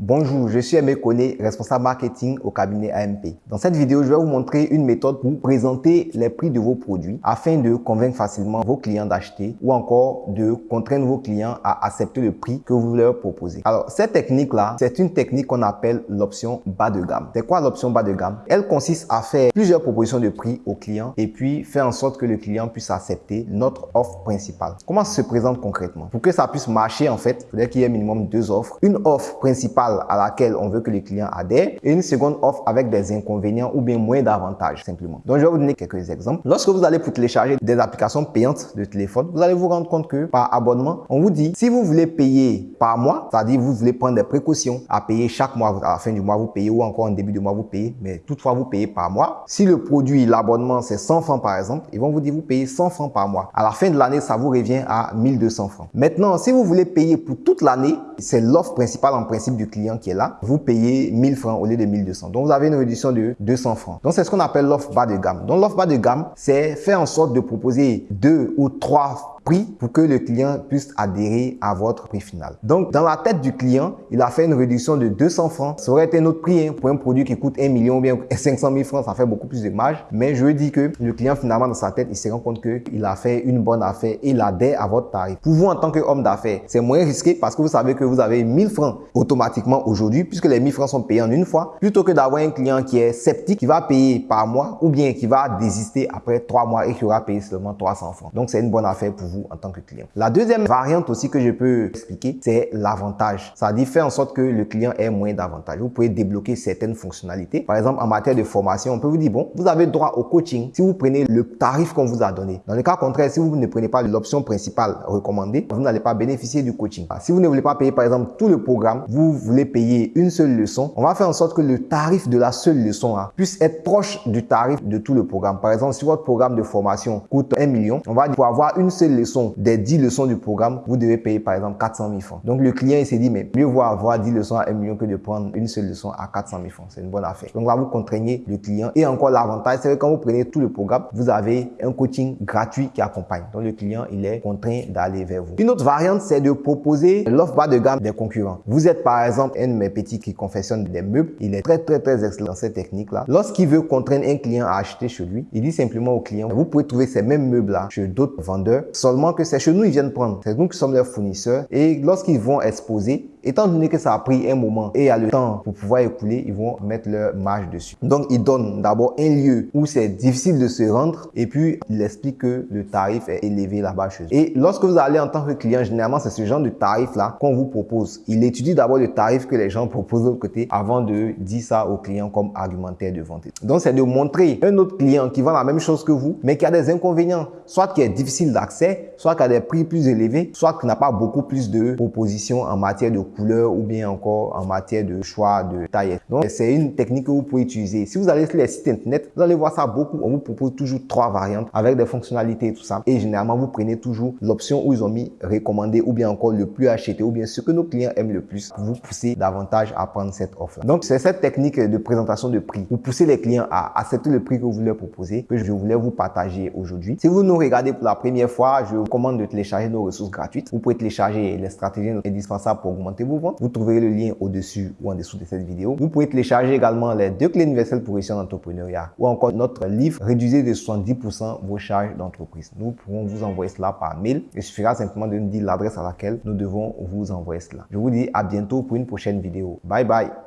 Bonjour, je suis Aimé Koné, responsable marketing au cabinet AMP. Dans cette vidéo, je vais vous montrer une méthode pour présenter les prix de vos produits afin de convaincre facilement vos clients d'acheter ou encore de contraindre vos clients à accepter le prix que vous leur proposez. Alors, cette technique-là, c'est une technique qu'on appelle l'option bas de gamme. C'est quoi l'option bas de gamme? Elle consiste à faire plusieurs propositions de prix au client et puis faire en sorte que le client puisse accepter notre offre principale. Comment se présente concrètement? Pour que ça puisse marcher, en fait, il faudrait qu'il y ait minimum deux offres. Une offre principale à laquelle on veut que les clients adhèrent et une seconde offre avec des inconvénients ou bien moins d'avantages simplement. Donc, je vais vous donner quelques exemples. Lorsque vous allez pour télécharger des applications payantes de téléphone, vous allez vous rendre compte que par abonnement, on vous dit si vous voulez payer par mois, c'est-à-dire vous voulez prendre des précautions à payer chaque mois, à la fin du mois vous payez ou encore en début de mois vous payez, mais toutefois vous payez par mois. Si le produit, l'abonnement c'est 100 francs par exemple, ils vont vous dire vous payez 100 francs par mois. À la fin de l'année, ça vous revient à 1200 francs. Maintenant, si vous voulez payer pour toute l'année, c'est l'offre principale en principe du client qui est là, vous payez 1000 francs au lieu de 1200. Donc, vous avez une réduction de 200 francs. Donc, c'est ce qu'on appelle l'offre bas de gamme. Donc, l'offre bas de gamme, c'est faire en sorte de proposer deux ou trois prix pour que le client puisse adhérer à votre prix final. Donc, dans la tête du client, il a fait une réduction de 200 francs. Ça aurait été un autre prix hein, pour un produit qui coûte 1 million ou bien 500 000 francs, ça fait beaucoup plus de marge. Mais je dis que le client, finalement, dans sa tête, il se rend compte qu'il a fait une bonne affaire et il adhère à votre tarif. Pour vous, en tant qu'homme d'affaires, c'est moins risqué parce que vous savez que vous avez 1000 francs automatiquement aujourd'hui puisque les 1000 francs sont payés en une fois plutôt que d'avoir un client qui est sceptique, qui va payer par mois ou bien qui va désister après 3 mois et qui aura payé seulement 300 francs. Donc, c'est une bonne affaire pour vous en tant que client. La deuxième variante aussi que je peux expliquer, c'est l'avantage. Ça dit faire en sorte que le client ait moins d'avantages. Vous pouvez débloquer certaines fonctionnalités. Par exemple, en matière de formation, on peut vous dire, bon, vous avez droit au coaching si vous prenez le tarif qu'on vous a donné. Dans le cas contraire, si vous ne prenez pas l'option principale recommandée, vous n'allez pas bénéficier du coaching. Si vous ne voulez pas payer, par exemple, tout le programme, vous voulez payer une seule leçon, on va faire en sorte que le tarif de la seule leçon hein, puisse être proche du tarif de tout le programme. Par exemple, si votre programme de formation coûte 1 million, on va pour avoir une seule leçon des 10 leçons du programme, vous devez payer par exemple 400 000 francs. Donc le client il s'est dit mais mieux vaut avoir 10 leçons à 1 million que de prendre une seule leçon à 400 000 francs. C'est une bonne affaire. Donc là vous contraignez le client et encore l'avantage c'est que quand vous prenez tout le programme, vous avez un coaching gratuit qui accompagne. Donc le client il est contraint d'aller vers vous. Une autre variante c'est de proposer l'offre bas de gamme des concurrents. Vous êtes par exemple un de mes petits qui confectionne des meubles. Il est très très très excellent dans cette technique là. Lorsqu'il veut contraindre un client à acheter chez lui, il dit simplement au client vous pouvez trouver ces mêmes meubles là chez d'autres vendeurs que c'est chez nous ils viennent prendre. C'est nous qui sommes leurs fournisseurs et lorsqu'ils vont exposer, étant donné que ça a pris un moment et a le temps pour pouvoir écouler, ils vont mettre leur marge dessus. Donc, ils donnent d'abord un lieu où c'est difficile de se rendre et puis ils expliquent que le tarif est élevé là-bas chez eux. Et lorsque vous allez en tant que client, généralement, c'est ce genre de tarif-là qu'on vous propose. Il étudie d'abord le tarif que les gens proposent de l'autre côté avant de dire ça au client comme argumentaire de vente. Donc, c'est de montrer un autre client qui vend la même chose que vous, mais qui a des inconvénients, soit qui est difficile d'accès, soit a des prix plus élevés, soit qui n'a pas beaucoup plus de propositions en matière de couleur ou bien encore en matière de choix de taille. Donc, c'est une technique que vous pouvez utiliser. Si vous allez sur les sites internet, vous allez voir ça beaucoup. On vous propose toujours trois variantes avec des fonctionnalités et tout ça. Et généralement, vous prenez toujours l'option où ils ont mis recommandé ou bien encore le plus acheté ou bien ce que nos clients aiment le plus. Vous poussez davantage à prendre cette offre. Donc, c'est cette technique de présentation de prix. Vous poussez les clients à accepter le prix que vous leur proposez que je voulais vous partager aujourd'hui. Si vous nous regardez pour la première fois, je vous recommande de télécharger nos ressources gratuites. Vous pouvez télécharger les stratégies indispensables pour augmenter vos ventes. Vous trouverez le lien au-dessus ou en dessous de cette vidéo. Vous pouvez télécharger également les deux clés universelles pour réussir en entrepreneuriat ou encore notre livre Réduisez de 70% vos charges d'entreprise. Nous pourrons vous envoyer cela par mail. Il suffira simplement de nous dire l'adresse à laquelle nous devons vous envoyer cela. Je vous dis à bientôt pour une prochaine vidéo. Bye bye.